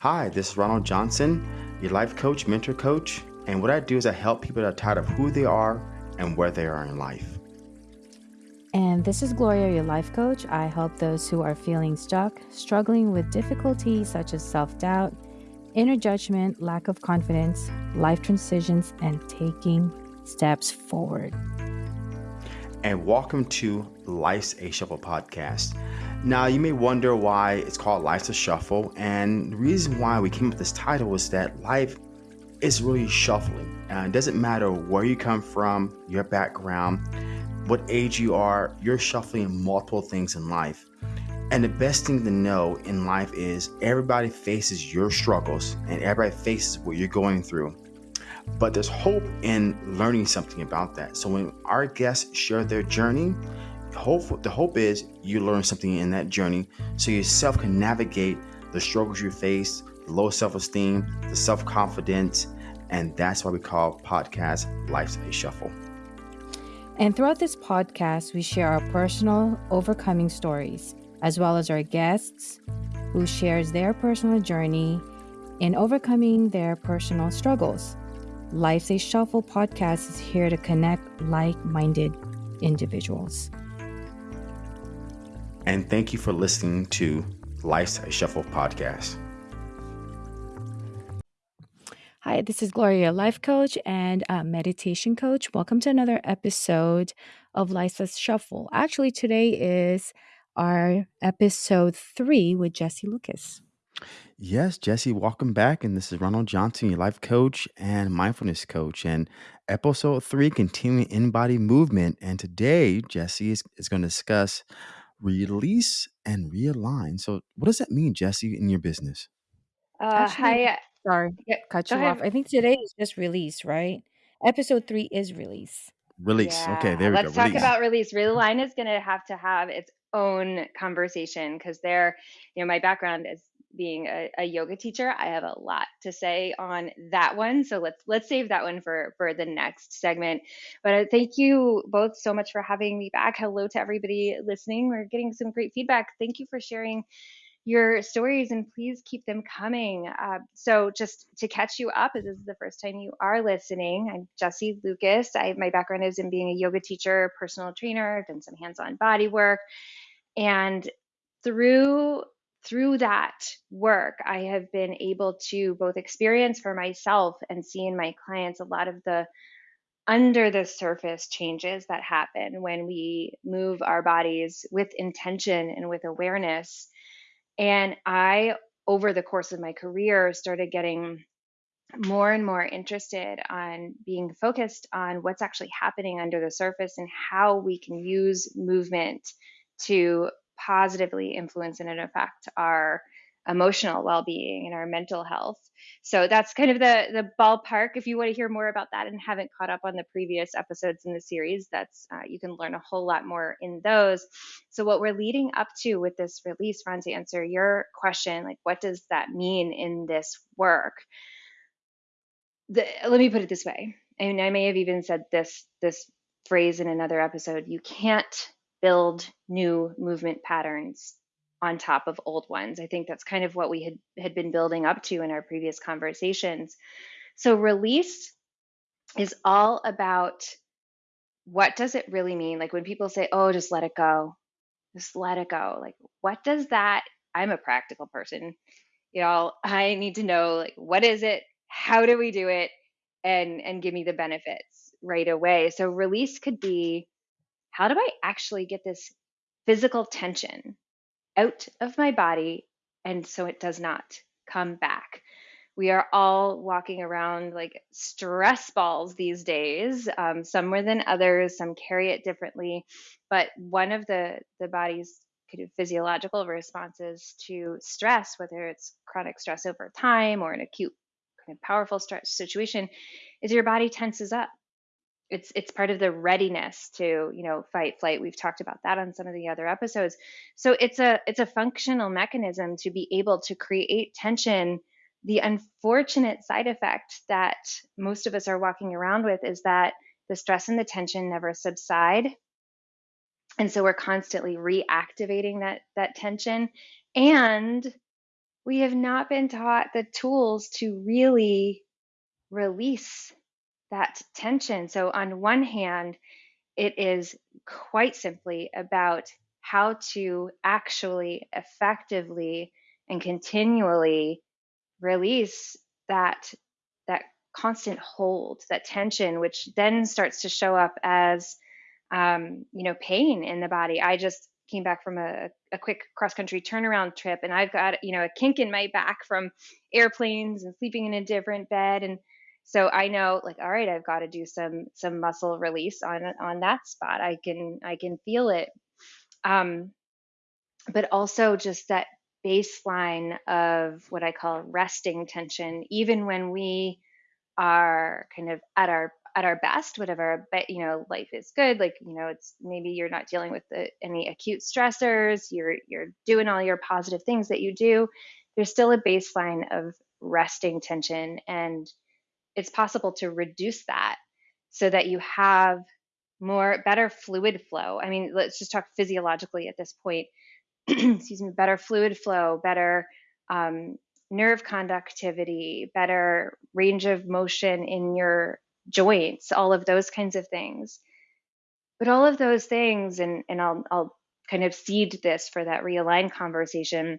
Hi, this is Ronald Johnson, your life coach, mentor coach, and what I do is I help people that are tired of who they are and where they are in life. And this is Gloria, your life coach. I help those who are feeling stuck, struggling with difficulties such as self doubt, inner judgment, lack of confidence, life transitions, and taking steps forward. And welcome to Life's a Shuffle podcast. Now, you may wonder why it's called Life's a Shuffle, and the reason why we came up with this title is that life is really shuffling. Uh, it doesn't matter where you come from, your background what age you are, you're shuffling multiple things in life. And the best thing to know in life is everybody faces your struggles and everybody faces what you're going through. But there's hope in learning something about that. So when our guests share their journey, hope the hope is you learn something in that journey so yourself can navigate the struggles you face, the low self-esteem, the self-confidence, and that's why we call podcast Life's a Shuffle. And throughout this podcast, we share our personal overcoming stories, as well as our guests who shares their personal journey in overcoming their personal struggles. Life's a Shuffle podcast is here to connect like minded individuals. And thank you for listening to Life's Shuffle podcast. Hi, this is Gloria, life coach and meditation coach. Welcome to another episode of Life's Shuffle. Actually, today is our episode three with Jesse Lucas. Yes, Jesse, welcome back. And this is Ronald Johnson, your life coach and mindfulness coach. And episode three, continuing in body movement. And today, Jesse is, is going to discuss release and realign. So, what does that mean, Jesse, in your business? Uh, Actually, hi. Sorry, Yeah, cut go you off. ahead. I think today is just release, right? Episode three is release. Release. Okay, Yeah, there we go. let's talk Release. about release. Realign is going to have to have its own conversation because there, you know, my background is being a, a yoga teacher. I have a lot to say on that one. So let's let's save that one for for the next segment. But uh, thank you both so much for having me back. Hello to everybody listening. We're getting some great feedback. Thank you for sharing your stories and please keep them coming. Uh, so, just to catch you up, if this is the first time you are listening, I'm Jesse Lucas. I, my background is in being a yoga teacher, personal trainer, done some hands on body work. And through through that work, I have been able to both experience for myself and see in my clients a lot of the under the surface changes that happen when we move our bodies with intention and with awareness. And I, over the course of my career, started getting more and more interested on being focused on what's actually happening under the surface and how we can use movement to positively influence and affect our emotional well-being and our mental health. So that's kind of the the ballpark. If you want to hear more about that and haven't caught up on the previous episodes in the series, that's uh, you can learn a whole lot more in those. So what we're leading up to with this release, Ron, to answer your question, like what does that mean in this work? The, let me put it this way, and I may have even said this this phrase in another episode. You can't build new movement patterns on top of old ones. I think that's kind of what we had had been building up to in our previous conversations. So release is all about what does it really mean? Like when people say, "Oh, just let it go." Just let it go. Like what does that I'm a practical person. You know, I need to know like what is it? How do we do it? And and give me the benefits right away. So release could be how do I actually get this physical tension out of my body and so it does not come back. We are all walking around like stress balls these days, um, some more than others, some carry it differently. But one of the, the body's physiological responses to stress, whether it's chronic stress over time or an acute kind of powerful stress situation, is your body tenses up it's it's part of the readiness to you know fight flight. We've talked about that on some of the other episodes. So it's a it's a functional mechanism to be able to create tension. The unfortunate side effect that most of us are walking around with is that the stress and the tension never subside. And so we're constantly reactivating that that tension. And we have not been taught the tools to really release that tension. So, on one hand, it is quite simply about how to actually effectively and continually release that that constant hold, that tension, which then starts to show up as um, you know pain in the body. I just came back from a, a quick cross country turnaround trip, and I've got you know a kink in my back from airplanes and sleeping in a different bed, and so I know like all right, I've got to do some some muscle release on on that spot. I can I can feel it. Um, but also just that baseline of what I call resting tension, even when we are kind of at our at our best, whatever, but you know, life is good. Like, you know, it's maybe you're not dealing with the, any acute stressors. You're you're doing all your positive things that you do. There's still a baseline of resting tension, and it's possible to reduce that so that you have more better fluid flow. I mean, let's just talk physiologically at this point excuse me, better fluid flow, better um, nerve conductivity, better range of motion in your joints, all of those kinds of things. But all of those things, and, and I'll, I'll kind of seed this for that realign conversation.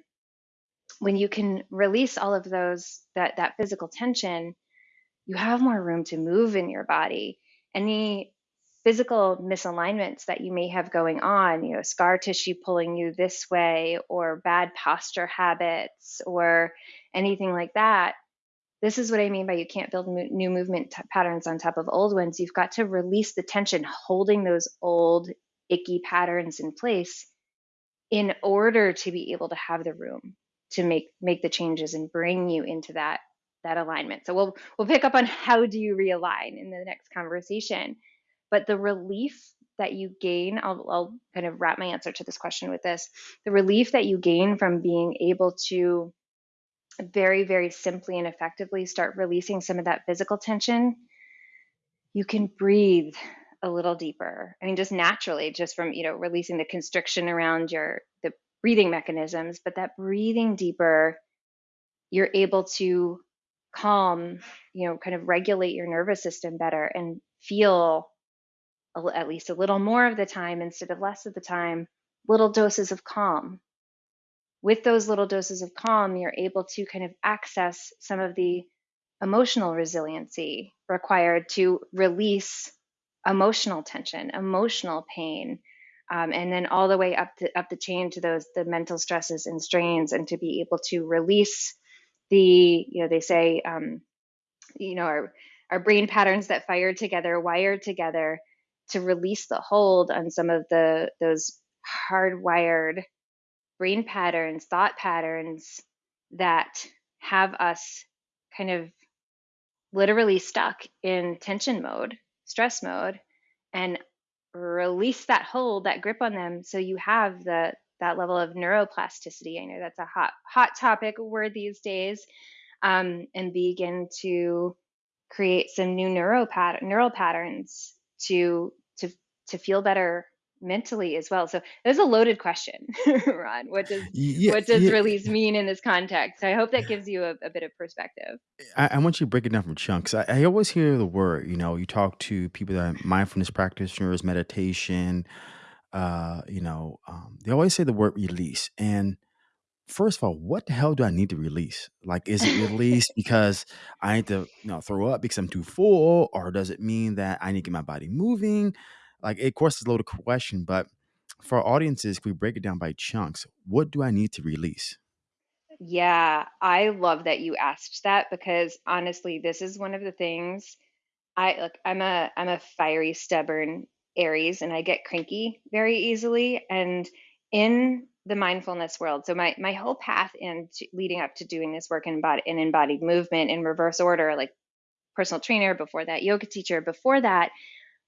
When you can release all of those, that, that physical tension, you have more room to move in your body. Any physical misalignments that you may have going on, you know, scar tissue pulling you this way, or bad posture habits, or anything like that. This is what I mean by you can't build new movement t- patterns on top of old ones. You've got to release the tension holding those old icky patterns in place in order to be able to have the room to make make the changes and bring you into that that alignment. So we'll we'll pick up on how do you realign in the next conversation but the relief that you gain, I'll, I'll kind of wrap my answer to this question with this the relief that you gain from being able to very, very simply and effectively start releasing some of that physical tension, you can breathe a little deeper. I mean, just naturally, just from, you know, releasing the constriction around your, the breathing mechanisms, but that breathing deeper, you're able to calm, you know, kind of regulate your nervous system better and feel at least a little more of the time instead of less of the time, little doses of calm. With those little doses of calm, you're able to kind of access some of the emotional resiliency required to release emotional tension, emotional pain, um, and then all the way up the up the chain to those the mental stresses and strains, and to be able to release the you know they say um, you know our our brain patterns that fire together, wired together, to release the hold on some of the those hardwired brain patterns, thought patterns that have us kind of literally stuck in tension mode, stress mode, and release that hold, that grip on them so you have the that level of neuroplasticity. I know that's a hot hot topic word these days. Um, and begin to create some new neuro pat- neural patterns to to to feel better mentally as well. So it's a loaded question, Ron. What does yeah, what does yeah. release mean in this context? I hope that gives you a, a bit of perspective. I, I, want you to break it down from chunks. I, I, always hear the word, you know, you talk to people that mindfulness practitioners, meditation, uh, you know, um, they always say the word release. And first of all, what the hell do I need to release? Like, is it release because I need to, you know, throw up because I'm too full, or does it mean that I need to get my body moving? Like, of course, it's a loaded question, but for our audiences, if we break it down by chunks, what do I need to release? Yeah, I love that you asked that because honestly, this is one of the things I look. I'm a I'm a fiery, stubborn Aries, and I get cranky very easily. And in the mindfulness world. So my my whole path in leading up to doing this work in body in embodied movement in reverse order, like personal trainer before that, yoga teacher before that,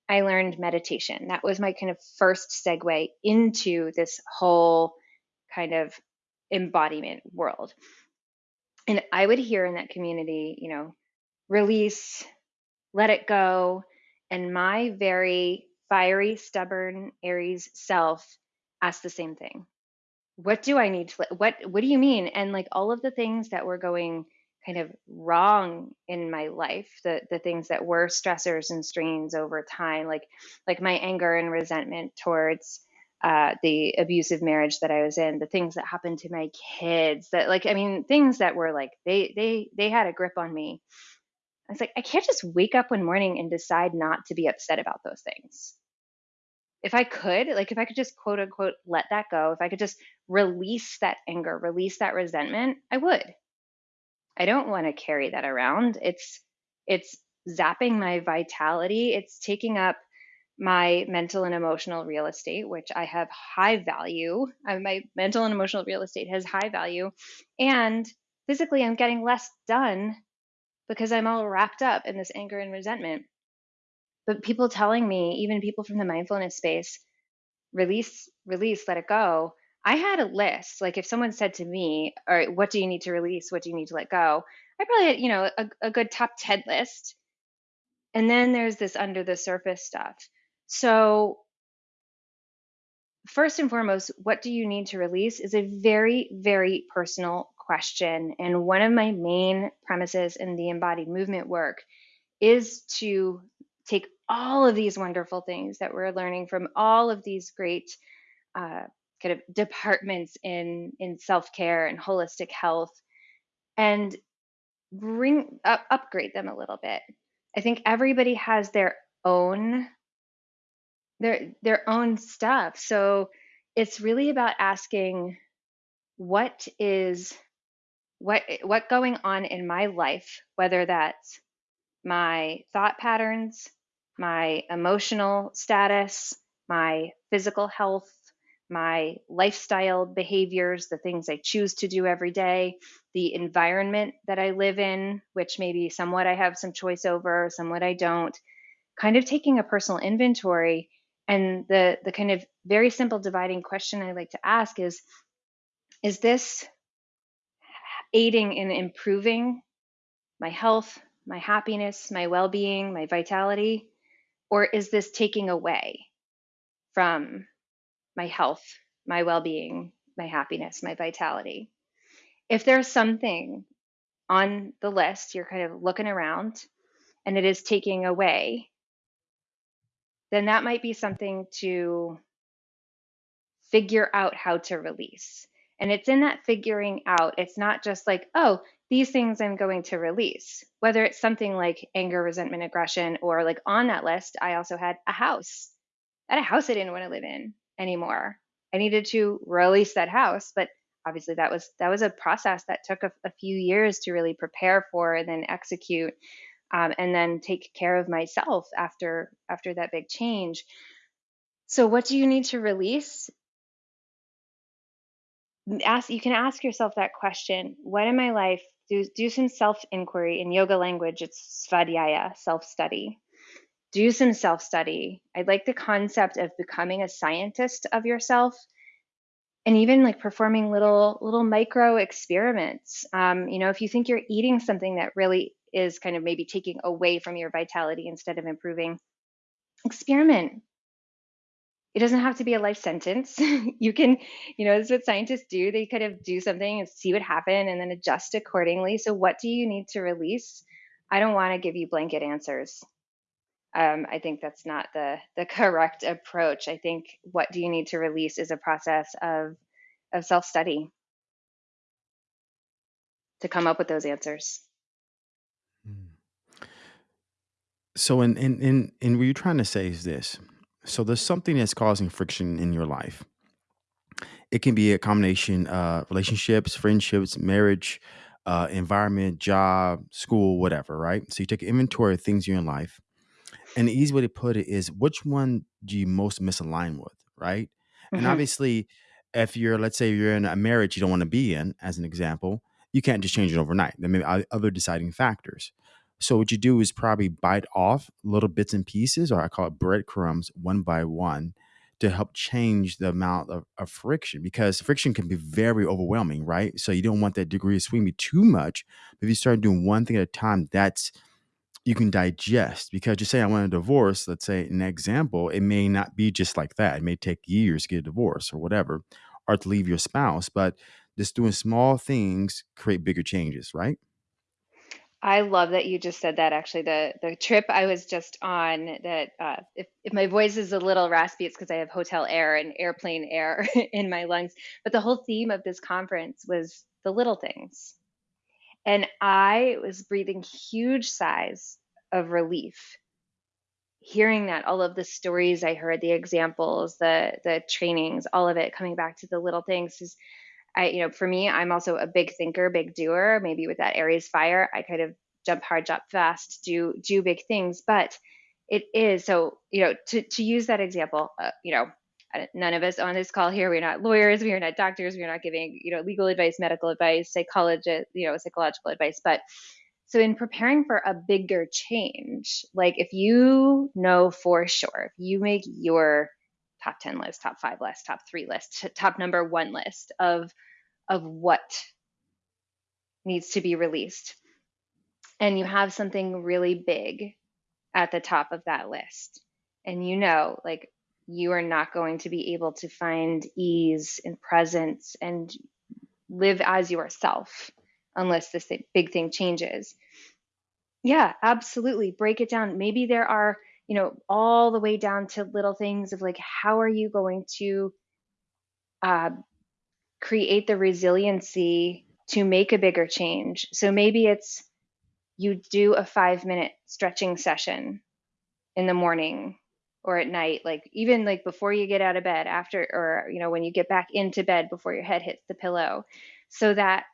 I learned meditation. That was my kind of first segue into this whole kind of embodiment world. And I would hear in that community, you know, release, let it go, and my very fiery, stubborn Aries self asked the same thing what do I need to what what do you mean? And like all of the things that were going kind of wrong in my life, the the things that were stressors and strains over time, like like my anger and resentment towards uh, the abusive marriage that I was in, the things that happened to my kids, that like I mean things that were like they they they had a grip on me. I was like, I can't just wake up one morning and decide not to be upset about those things if I could, like if I could just quote unquote let that go, if I could just release that anger, release that resentment, I would. I don't want to carry that around. It's it's zapping my vitality. It's taking up my mental and emotional real estate, which I have high value. Uh, my mental and emotional real estate has high value. And physically, I'm getting less done because I'm all wrapped up in this anger and resentment but people telling me even people from the mindfulness space release release let it go. I had a list. Like if someone said to me all right what do you need to release? What do you need to let go? I probably had you know a, a good top 10 list. And then there's this under the surface stuff. So first and foremost what do you need to release is a very very personal question. And one of my main premises in the embodied movement work is to take all of these wonderful things that we're learning from all of these great uh, kind of departments in in self-care and holistic health and bring up, upgrade them a little bit. I think everybody has their own their their own stuff. So it's really about asking what is what what going on in my life whether that's my thought patterns my emotional status, my physical health, my lifestyle behaviors, the things I choose to do every day, the environment that I live in, which maybe somewhat I have some choice over, somewhat I don't, kind of taking a personal inventory. And the, the kind of very simple dividing question I like to ask is Is this aiding in improving my health, my happiness, my well being, my vitality? Or is this taking away from my health, my well being, my happiness, my vitality? If there's something on the list, you're kind of looking around and it is taking away, then that might be something to figure out how to release. And it's in that figuring out, it's not just like, oh, these things I'm going to release, whether it's something like anger, resentment, aggression, or like on that list, I also had a house. Had a house I didn't want to live in anymore. I needed to release that house, but obviously that was that was a process that took a, a few years to really prepare for and then execute, um, and then take care of myself after after that big change. So, what do you need to release? Ask you can ask yourself that question. What in my life do, do some self inquiry. In yoga language, it's svadhyaya, self study. Do some self study. I like the concept of becoming a scientist of yourself and even like performing little little micro experiments um, you know if you think you're eating something that really is kind of maybe taking away from your vitality instead of improving experiment it doesn't have to be a life sentence. you can, you know, this is what scientists do. They kind of do something and see what happened and then adjust accordingly. So, what do you need to release? I don't want to give you blanket answers. Um, I think that's not the the correct approach. I think what do you need to release is a process of of self study to come up with those answers. Hmm. So, in in in, in what you're trying to say is this: so there's something that's causing friction in your life. It can be a combination of relationships, friendships, marriage, uh, environment, job, school, whatever, right? So you take inventory of things in your life. And the easy way to put it is which one do you most misalign with, right? And hmm obviously, if you're, let's say you're in a marriage you don't want to be in, as an example, you can't just change it overnight. There may be other deciding factors. So what you do is probably bite off little bits and pieces, or I call it breadcrumbs, one by one, to help change the amount of, of friction because friction can be very overwhelming, right? So you don't want that degree of swing be too much. But if you start doing one thing at a time, that's you can digest because you say I want a divorce, let's say an example, it may not be just like that. It may take years to get a divorce or whatever. or to leave your spouse, but just doing small things create bigger changes, right? I love that you just said that. Actually, the the trip I was just on, that uh, if if my voice is a little raspy, it's because I have hotel air and airplane air in my lungs. But the whole theme of this conference was the little things, and I was breathing huge sighs of relief hearing that all of the stories i heard the examples the the trainings all of it coming back to the little things is i you know for me i'm also a big thinker big doer. Maybe with that aries fire i kind of jump hard jump fast do do big things. But it is so you know to to use that example uh, you know none of us on this call here we're not lawyers we are not doctors we're not giving you know legal advice medical advice psychologist you know psychological advice. But so, in preparing for a bigger change, like if you know for sure, if you make your top 10 list, top five list, top three list, top number one list of, of what needs to be released, and you have something really big at the top of that list, and you know, like, you are not going to be able to find ease and presence and live as yourself unless this big thing changes. Yeah, absolutely. Break it down. Maybe there are, you know, all the way down to little things of like, how are you going to uh, create the resiliency to make a bigger change? So maybe it's you do a five minute stretching session in the morning or at night like even like before you get out of bed after or you know when you get back into bed before your head hits the pillow so that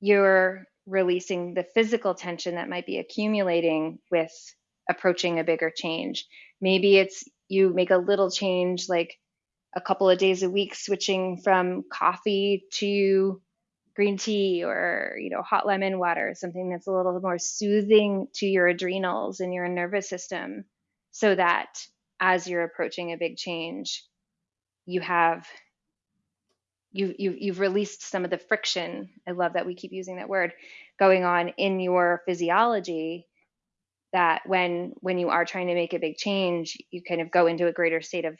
you're releasing the physical tension that might be accumulating with approaching a bigger change. Maybe it's you make a little change, like a couple of days a week, switching from coffee to green tea or you know hot lemon water something that's a little more soothing to your adrenals and your nervous system so that as you're approaching a big change you have you, you you've released some of the friction i love that we keep using that word going on in your physiology that when when you are trying to make a big change you kind of go into a greater state of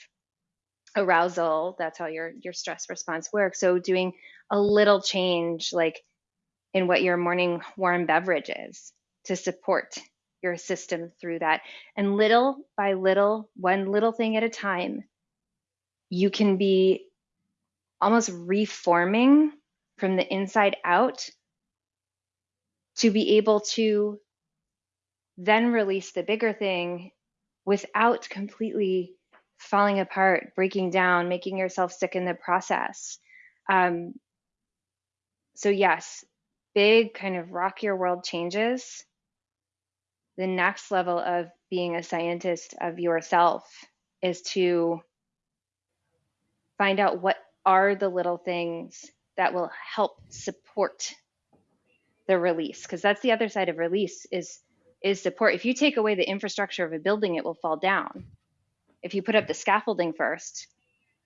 arousal. That's how your your stress response works. So doing a little change like in what your morning warm beverage is to support your system through that. And little by little one little thing at a time you can be almost reforming from the inside out to be able to then release the bigger thing without completely falling apart, breaking down, making yourself sick in the process. Um, so, yes, big kind of rock your world changes. The next level of being a scientist of yourself is to find out what are the little things that will help support the release because that's the other side of release is is support. If you take away the infrastructure of a building it will fall down. If you put up the scaffolding first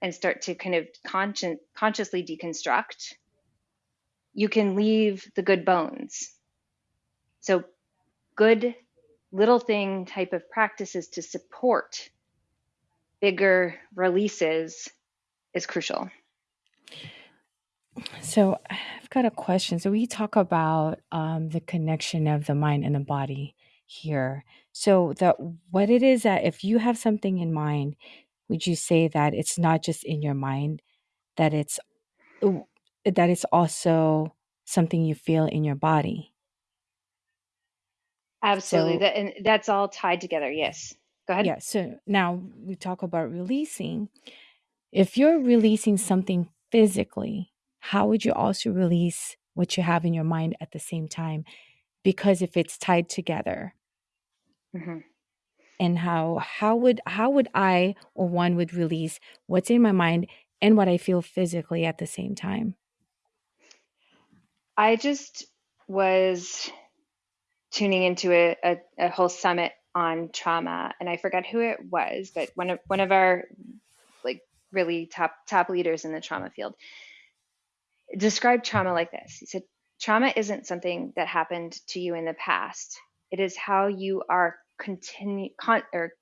and start to kind of consci- consciously deconstruct you can leave the good bones. So good little thing type of practices to support bigger releases is crucial. So I've got a question. So we talk about um, the connection of the mind and the body here. So that what it is that if you have something in mind, would you say that it's not just in your mind, that it's that it's also something you feel in your body? absolutely So that and that's all tied together yes go ahead yeah. So now we talk about releasing. If you're releasing something physically, how would you also release what you have in your mind at the same time? Because if it's tied together, hmm and how how would how would I or one would release what's in my mind and what I feel physically at the same time? i just was tuning into a, a, a whole summit on trauma and i forgot who it was but one of one of our like really top top leaders in the trauma field described trauma like this. He said trauma isn't something that happened to you in the past. It is how you are continue con- or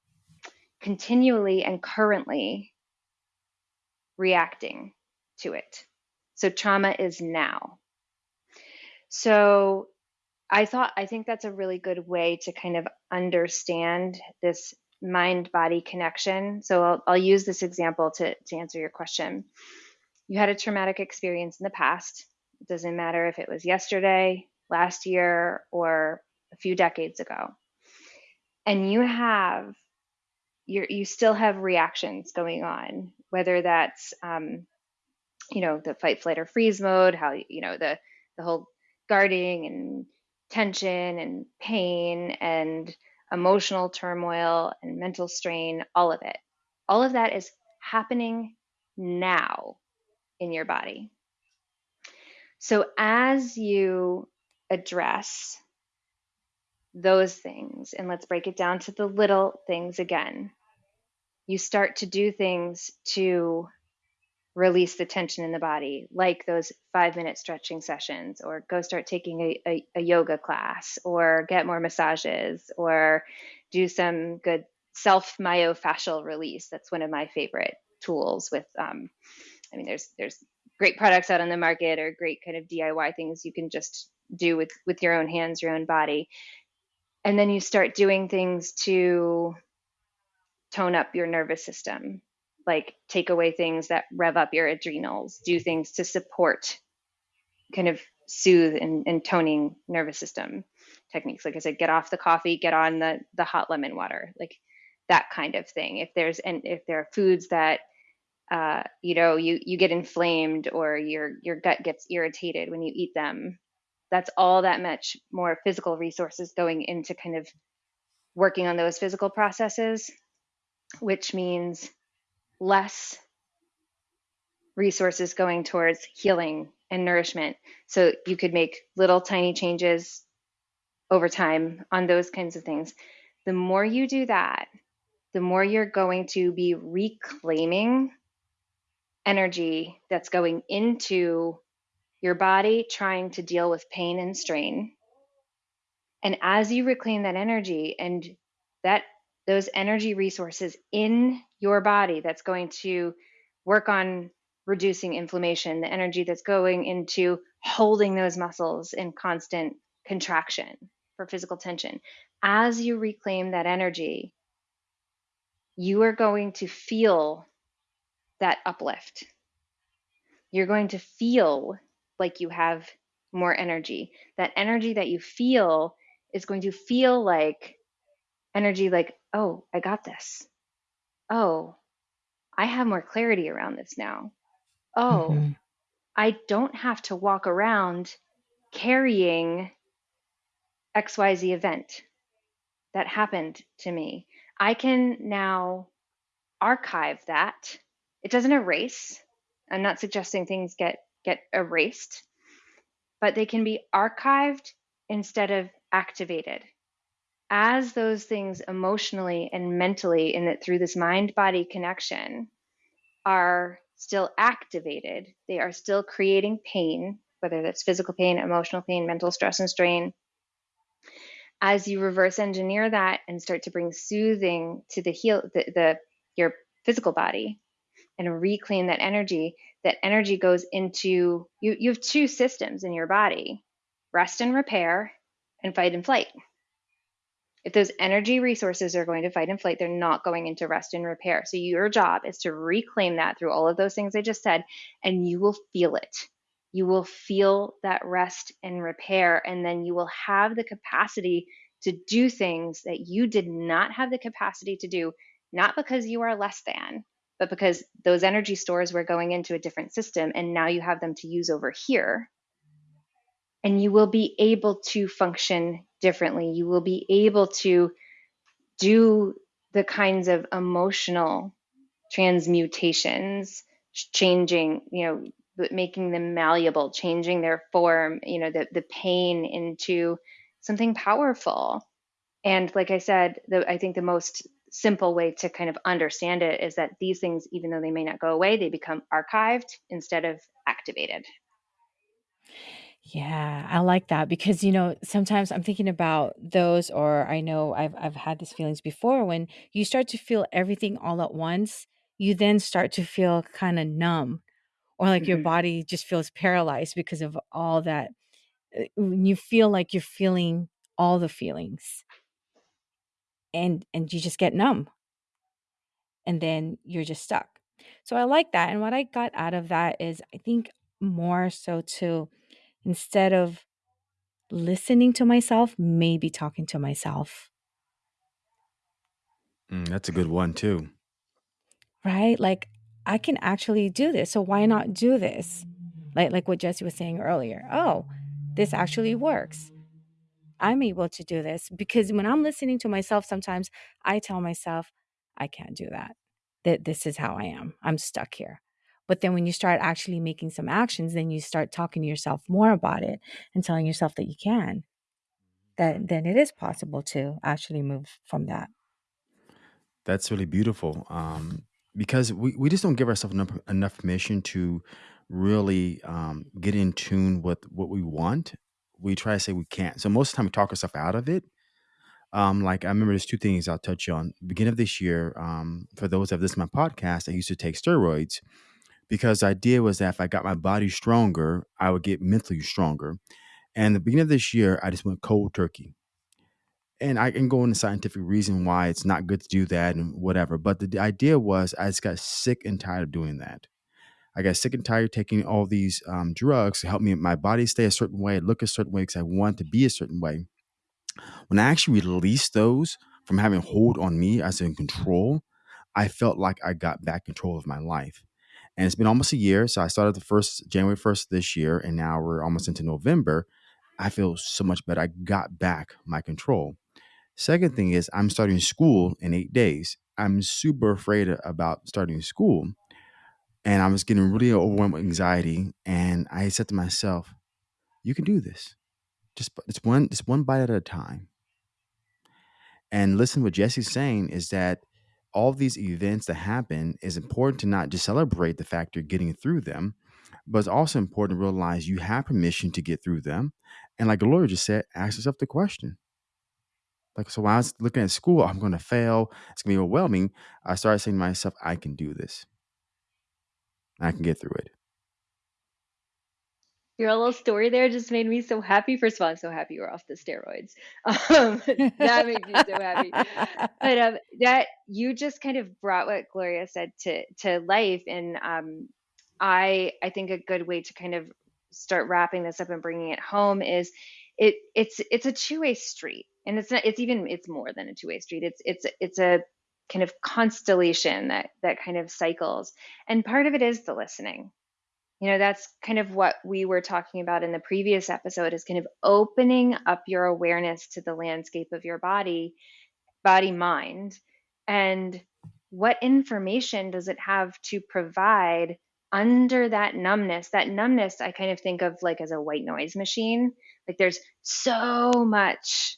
continually and currently reacting to it. So trauma is now. So I thought, I think that's a really good way to kind of understand this mind body connection. So I'll, I'll use this example to, to answer your question. You had a traumatic experience in the past. It doesn't matter if it was yesterday, last year, or a few decades ago. And you have, you you still have reactions going on, whether that's, um, you know, the fight, flight, or freeze mode, how, you know, the, the whole guarding and tension and pain and emotional turmoil and mental strain, all of it. All of that is happening now in your body. So as you address those things, and let's break it down to the little things again, you start to do things to release the tension in the body, like those five minute stretching sessions, or go start taking a, a, a, yoga class, or get more massages, or do some good self myofascial release. That's one of my favorite tools. With, um, I mean, there's there's great products out on the market, or great kind of DIY things you can just do with with your own hands, your own body, and then you start doing things to tone up your nervous system like take away things that rev up your adrenals, do things to support kind of soothe and, and toning nervous system techniques. Like I said, get off the coffee, get on the the hot lemon water, like that kind of thing. If there's and if there are foods that uh, you know you you get inflamed or your your gut gets irritated when you eat them, that's all that much more physical resources going into kind of working on those physical processes, which means less resources going towards healing and nourishment. So you could make little tiny changes over time on those kinds of things. The more you do that, the more you're going to be reclaiming energy that's going into your body trying to deal with pain and strain. And as you reclaim that energy and that those energy resources in your body that's going to work on reducing inflammation, the energy that's going into holding those muscles in constant contraction for physical tension. As you reclaim that energy, you are going to feel that uplift. You're going to feel like you have more energy. That energy that you feel is going to feel like energy like oh, I got this. Oh, I have more clarity around this now. Oh, mm-hmm. I don't have to walk around carrying XYZ event that happened to me. I can now archive that. It doesn't erase. I'm not suggesting things get get erased, but they can be archived instead of activated. As those things emotionally and mentally in that through this mind body connection are still activated they are still creating pain whether that's physical pain emotional pain mental stress and strain. As you reverse engineer that and start to bring soothing to the heal the, the your physical body and reclaim that energy that energy goes into you you have two systems in your body rest and repair and fight and flight if those energy resources are going to fight and flight, they're not going into rest and repair. So your job is to reclaim that through all of those things I just said, and you will feel it. You will feel that rest and repair, and then you will have the capacity to do things that you did not have the capacity to do, not because you are less than, but because those energy stores were going into a different system, and now you have them to use over here. And you will be able to function differently. You will be able to do the kinds of emotional transmutations, changing, you know, but making them malleable, changing their form, you know, the, the pain into something powerful. And like I said, the, I think the most simple way to kind of understand it is that these things, even though they may not go away, they become archived instead of activated. Yeah, I like that because, you know, sometimes I'm thinking about those, or I know I've I've had these feelings before when you start to feel everything all at once, you then start to feel kind of numb or like your Mhm. body just feels paralyzed because of all that uh, when you feel like you're feeling all the feelings and and you just get numb. And then you're just stuck. So i like that and what i got out of that is i think more so to instead of listening to myself maybe talking to myself. Mm, that's a good one too. right? Like i can actually do this so why not do this? Like like what jesse was saying earlier oh this actually works i'm able to do this because when i'm listening to myself sometimes i tell myself i can't do that that this is how i am i'm stuck here but then when you start actually making some actions then you start talking to yourself more about it and telling yourself that you can that then it is possible to actually move from that That's really beautiful. Um, because we, we just don't give ourselves enough, enough permission to really um, get in tune with what we want. We try to say we can't. So most of the time we talk ourselves out of it. Um, like I remember there's two things I'll touch on. Beginning of this year, um, for those that have listened to my podcast, I used to take steroids because the idea was that if I got my body stronger, I would get mentally stronger. And the beginning of this year, I just went cold turkey. And I can go into scientific reason why it's not good to do that and whatever. But the, the idea was I just got sick and tired of doing that. I got sick and tired taking all these um, drugs to help me my body stay a certain way, look a certain way because I want to be a certain way. When I actually released those from having hold on me as in control, I felt like I got back control of my life. And it's been almost a year. So I started the first January 1st this year, and now we're almost into November. I feel so much better. I got back my control. Second thing is I'm starting school in eight days. I'm super afraid about starting school. And I was getting really overwhelmed with anxiety. And I said to myself, you can do this. Just it's one it's one bite at a time. And listen, what Jesse's saying is that all these events that happen is important to not just celebrate the fact you're getting through them, but it's also important to realize you have permission to get through them. And like the lawyer just said, ask yourself the question. Like so when I was looking at school, I'm gonna fail, it's gonna be overwhelming. I started saying to myself, I can do this. I can get through it. Your little story there just made me so happy. First of all, I'm so happy you're off the steroids. Um, that makes me so happy. But um, that you just kind of brought what Gloria said to to life, and um, I I think a good way to kind of start wrapping this up and bringing it home is it it's it's a two way street, and it's not it's even it's more than a two way street. It's it's it's a kind of constellation that that kind of cycles, and part of it is the listening. You know that's kind of what we were talking about in the previous episode is kind of opening up your awareness to the landscape of your body body mind and what information does it have to provide under that numbness? That numbness i kind of think of like as a white noise machine. Like there's so much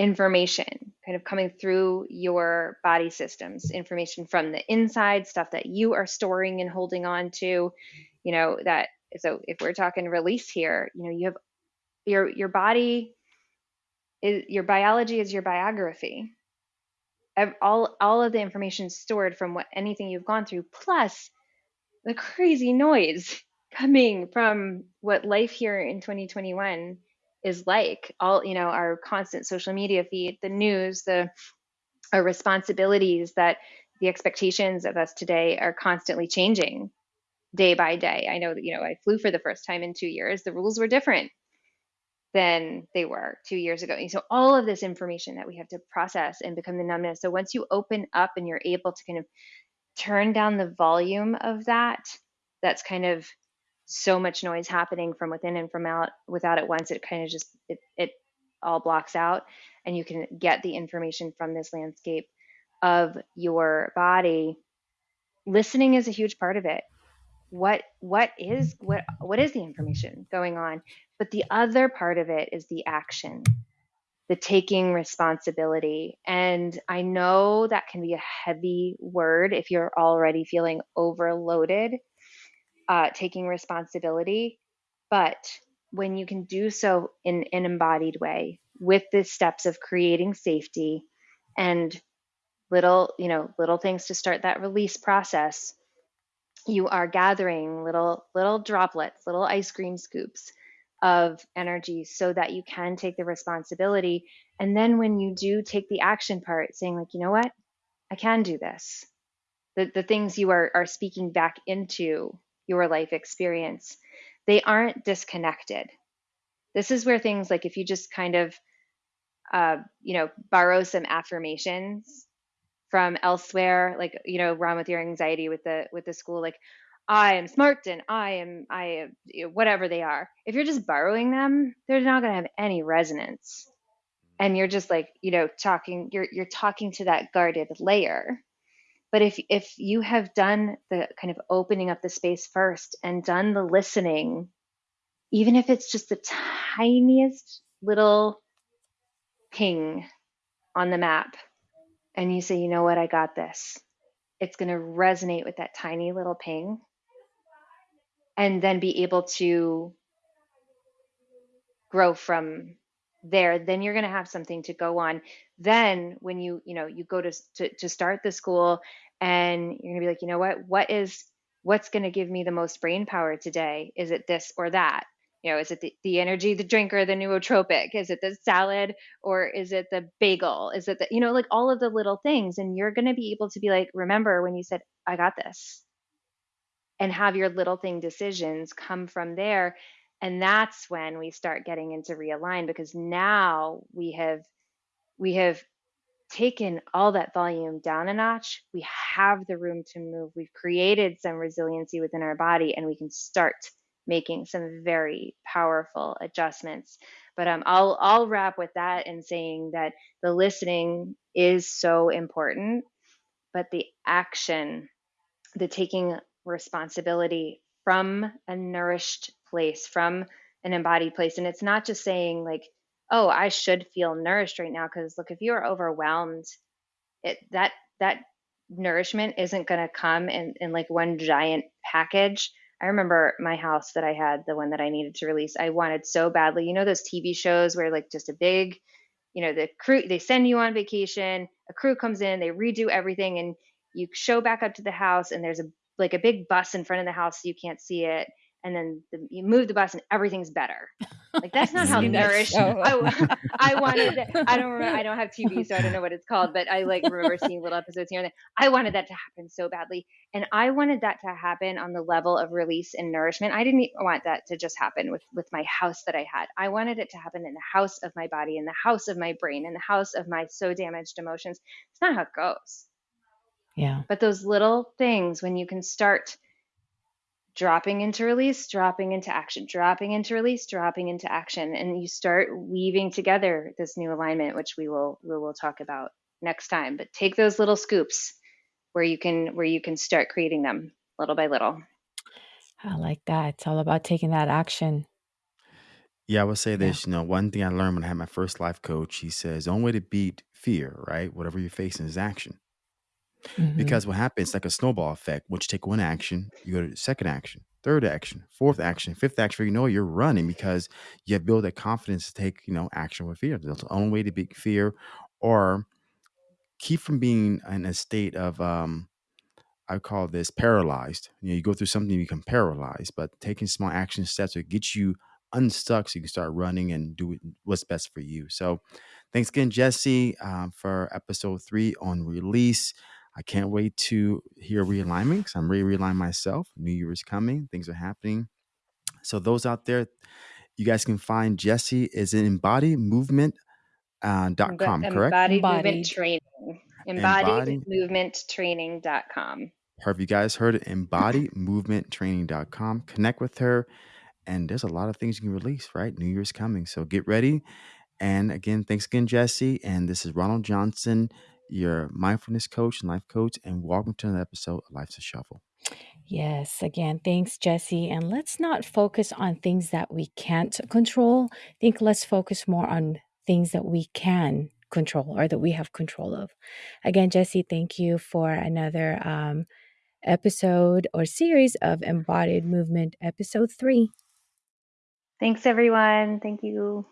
information kind of coming through your body systems information from the inside stuff that you are storing and holding on to you know that so if we're talking release here you know you have your your body is your biology is your biography. All all of the information stored from what anything you've gone through plus the crazy noise coming from what life here in 2021 is like all you know our constant social media feed the news the our responsibilities that the expectations of us today are constantly changing day by day. I know that you know i flew for the first time in two years. The rules were different than they were two years ago. And so all of this information that we have to process and become the numbness. So once you open up and you're able to kind of turn down the volume of that that's kind of so much noise happening from within and from out without it once it kind of just it, it all blocks out and you can get the information from this landscape of your body. Listening is a huge part of it. What what is what what is the information going on? But the other part of it is the action the taking responsibility. And i know that can be a heavy word if you're already feeling overloaded uh, taking responsibility. But when you can do so in an embodied way with the steps of creating safety and little, you know, little things to start that release process, you are gathering little little droplets, little ice cream scoops of energy so that you can take the responsibility. And then when you do take the action part, saying like, you know what, I can do this. The the things you are are speaking back into your life experience, they aren't disconnected. This is where things like if you just kind of uh, you know, borrow some affirmations from elsewhere like you know run with your anxiety with the with the school like i am smart and i am i am you know, whatever they are. If you're just borrowing them they're not going to have any resonance. And you're just like you know talking you're you're talking to that guarded layer but if if you have done the kind of opening up the space first and done the listening even if it's just the tiniest little ping on the map and you say, you know what, I got this, it's going to resonate with that tiny little ping and then be able to grow from there then you're going to have something to go on. Then when you you know you go to to, to start the school and you're going to be like you know what? What is what's going to give me the most brain power today? Is it this or that? You know is it the, the energy the drinker the nootropic? Is it the salad or is it the bagel? Is it the you know like all of the little things. And you're going to be able to be like remember when you said i got this and have your little thing decisions come from there and that's when we start getting into realign because now we have we have taken all that volume down a notch we have the room to move we've created some resiliency within our body and we can start making some very powerful adjustments. But um, I'll I'll wrap with that and saying that the listening is so important, but the action, the taking responsibility from a nourished place, from an embodied place, and it's not just saying like, oh, I should feel nourished right now because look, if you are overwhelmed, it that that nourishment isn't going to come in, in like one giant package I remember my house that I had, the one that I needed to release. I wanted so badly. You know those TV shows where like just a big, you know, the crew they send you on vacation, a crew comes in, they redo everything and you show back up to the house and there's a like a big bus in front of the house so you can't see it and then the, you move the bus and everything's better. Like that's not how nourished. I, I wanted. I don't. Remember, I don't have TV, so I don't know what it's called. But I like remember seeing little episodes here and there. I wanted that to happen so badly, and I wanted that to happen on the level of release and nourishment. I didn't want that to just happen with with my house that I had. I wanted it to happen in the house of my body, in the house of my brain, in the house of my so damaged emotions. It's not how it goes. Yeah. But those little things, when you can start dropping into release, dropping into action, dropping into release, dropping into action, and you start weaving together this new alignment, which we will we will talk about next time. But take those little scoops where you can where you can start creating them little by little. I like that. It's all about taking that action. Yeah, I would say Yeah. this. You know, one thing I learned when I had my first life coach, he says, the only way to beat fear, right? Whatever you're facing is action. Mhm. Because what happens, it's like a snowball effect. Once you take one action, you go to the second action, third action, fourth action, fifth action. You know you're running because you have built that confidence to take, you know, action with fear. That's the only way to beat fear or keep from being in a state of um I call this paralyzed. You know, you go through something, you become paralyzed, but taking small action steps will get you unstuck so you can start running and do what's best for you. So, thanks again, Jesse, um, for episode three on release. I can't wait to hear realignment because I'm ready to realign myself. New Year is coming, things are happening. So, those out there, you guys can find Jesse is in Embody Movement uh, dot com, correct? Embodied movement training. Embodied. Embodied movement training.com. Perfect. You guys heard it. Embodymovementtraining.com. Connect with her. And there's a lot of things you can release, right? New Year's coming. So get ready. And again, thanks again, Jesse. And this is Ronald Johnson, your mindfulness coach and life coach, and welcome to another episode of Life's a Shuffle. Yes, again, thanks, Jesse. And let's not focus on things that we can't control. I think let's focus more on things that we can control or that we have control of. Again, Jesse, thank you for another um, episode or series of Embodied Movement, episode three. Thanks, everyone. Thank you.